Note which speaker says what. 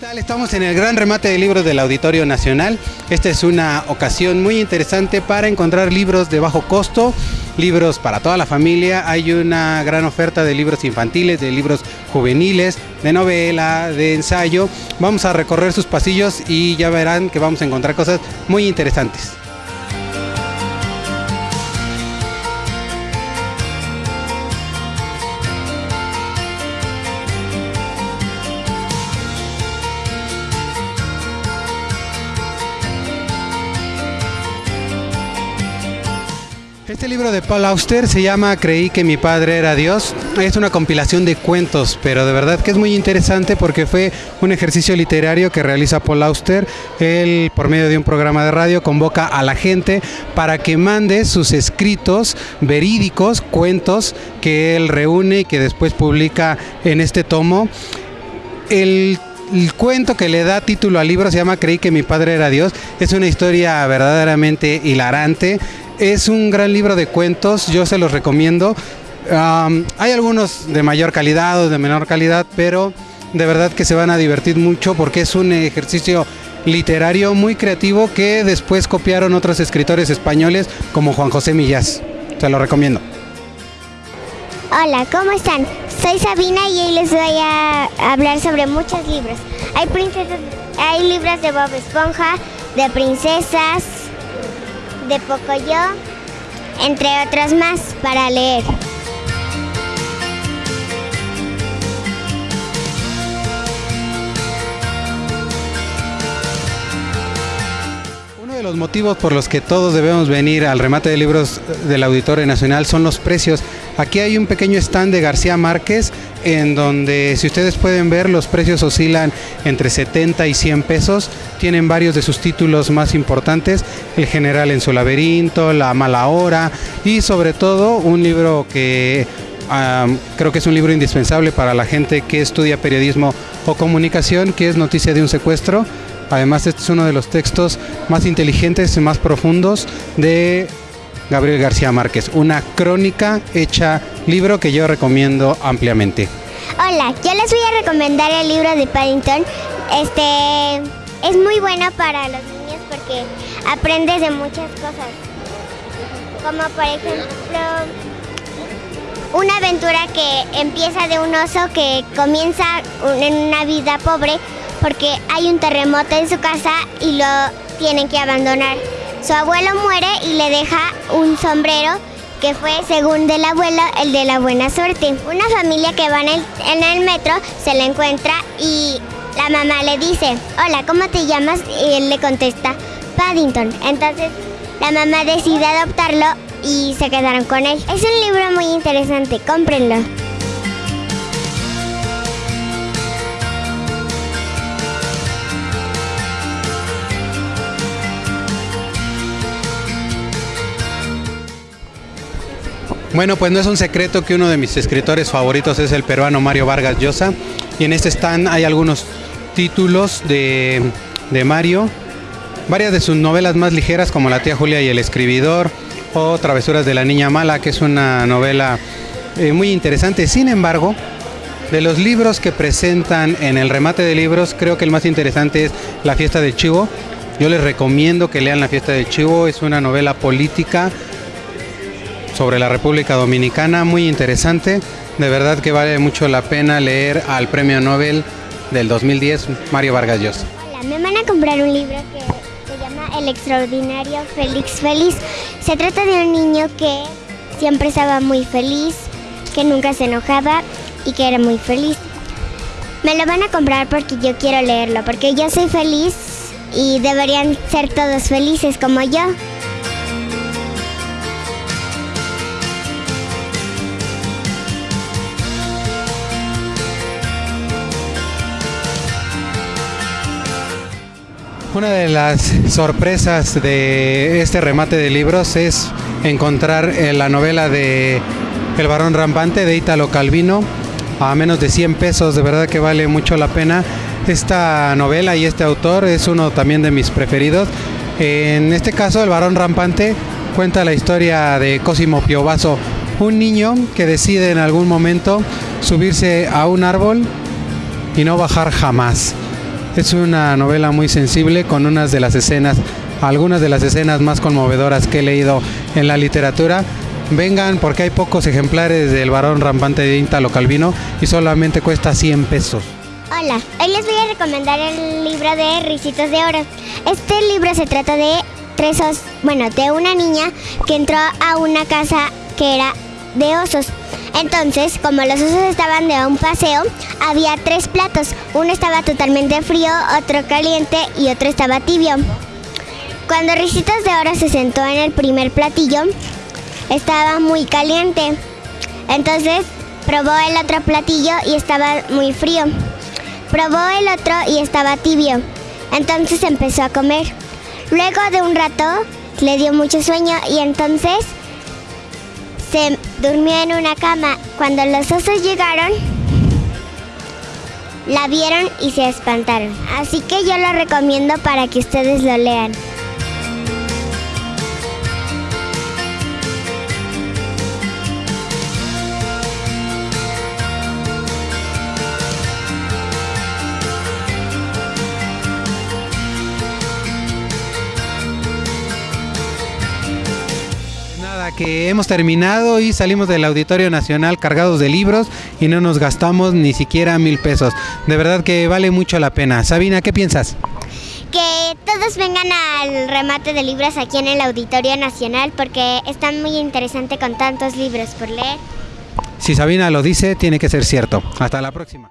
Speaker 1: Estamos en el gran remate de libros del Auditorio Nacional. Esta es una ocasión muy interesante para encontrar libros de bajo costo, libros para toda la familia. Hay una gran oferta de libros infantiles, de libros juveniles, de novela, de ensayo. Vamos a recorrer sus pasillos y ya verán que vamos a encontrar cosas muy interesantes. Este libro de Paul Auster se llama Creí que mi padre era Dios. Es una compilación de cuentos, pero de verdad que es muy interesante porque fue un ejercicio literario que realiza Paul Auster. Él, por medio de un programa de radio, convoca a la gente para que mande sus escritos verídicos, cuentos que él reúne y que después publica en este tomo. El el cuento que le da título al libro se llama Creí que mi padre era Dios. Es una historia verdaderamente hilarante. Es un gran libro de cuentos, yo se los recomiendo. Hay algunos de mayor calidad o de menor calidad, pero de verdad que se van a divertir mucho porque es un ejercicio literario muy creativo que después copiaron otros escritores españoles como Juan José Millás. Se lo recomiendo.
Speaker 2: Hola, ¿cómo están? Soy Sabina y hoy les voy a hablar sobre muchos libros. Hay princesas, hay libros de Bob Esponja, de princesas, de Pocoyo, entre otros más para leer.
Speaker 1: Uno de los motivos por los que todos debemos venir al remate de libros del Auditorio Nacional son los precios. Aquí hay un pequeño stand de García Márquez en donde si ustedes pueden ver los precios oscilan entre 70 y 100 pesos. Tienen varios de sus títulos más importantes, El general en su laberinto, La mala hora y sobre todo un libro que creo que es un libro indispensable para la gente que estudia periodismo o comunicación, que es Noticia de un secuestro. Además, este es uno de los textos más inteligentes y más profundos de Gabriel García Márquez. Una crónica hecha libro que yo recomiendo ampliamente.
Speaker 2: Hola, yo les voy a recomendar el libro de Paddington. Este es muy bueno para los niños porque aprendes de muchas cosas. Como por ejemplo, una aventura que empieza de un oso que comienza en una vida pobre porque hay un terremoto en su casa y lo tienen que abandonar. Su abuelo muere y le deja un sombrero que fue, según del abuelo, el de la buena suerte. Una familia que va en el, en el metro se la encuentra y la mamá le dice, hola, ¿cómo te llamas? Y él le contesta, Paddington. Entonces la mamá decide adoptarlo y se quedaron con él. Es un libro muy interesante, cómprenlo.
Speaker 1: Bueno, pues no es un secreto que uno de mis escritores favoritos es el peruano Mario Vargas Llosa. Y en este stand hay algunos títulos de, de Mario. Varias de sus novelas más ligeras como La tía Julia y el escribidor o Travesuras de la niña mala, que es una novela eh, muy interesante. Sin embargo, de los libros que presentan en el remate de libros, creo que el más interesante es La fiesta del chivo. Yo les recomiendo que lean La fiesta del chivo. Es una novela política sobre la República Dominicana, muy interesante. De verdad que vale mucho la pena leer al Premio Nobel del 2010, Mario Vargas Llosa.
Speaker 2: Hola, me van a comprar un libro que se llama El extraordinario Félix Feliz. Se trata de un niño que siempre estaba muy feliz, que nunca se enojaba y que era muy feliz. Me lo van a comprar porque yo quiero leerlo, porque yo soy feliz y deberían ser todos felices como yo.
Speaker 1: Una de las sorpresas de este remate de libros es encontrar eh, la novela de El varón rampante de Italo Calvino a menos de 100 pesos, de verdad que vale mucho la pena. Esta novela y este autor es uno también de mis preferidos. En este caso, El varón rampante cuenta la historia de Cosimo Piovaso, un niño que decide en algún momento subirse a un árbol y no bajar jamás. Es una novela muy sensible con unas de las escenas, algunas de las escenas más conmovedoras que he leído en la literatura. Vengan porque hay pocos ejemplares del varón rampante de Íntalo Calvino y solamente cuesta 100 pesos.
Speaker 2: Hola, hoy les voy a recomendar el libro de Ricitos de Oro. Este libro se trata de tres os, bueno, de una niña que entró a una casa que era de osos. Entonces, como los osos estaban de un paseo, había tres platos. Uno estaba totalmente frío, otro caliente y otro estaba tibio. Cuando Ricitos de Oro se sentó en el primer platillo, estaba muy caliente. Entonces probó el otro platillo y estaba muy frío. Probó el otro y estaba tibio. Entonces empezó a comer. Luego de un rato le dio mucho sueño y entonces se durmió en una cama. Cuando los osos llegaron, la vieron y se espantaron. Así que yo lo recomiendo para que ustedes lo lean.
Speaker 1: Que hemos terminado y salimos del Auditorio Nacional cargados de libros y no nos gastamos ni siquiera mil pesos. De verdad que vale mucho la pena. Sabina, ¿qué piensas?
Speaker 2: Que todos vengan al remate de libros aquí en el Auditorio Nacional porque está muy interesante con tantos libros por leer.
Speaker 1: Si Sabina lo dice, tiene que ser cierto. Hasta la próxima.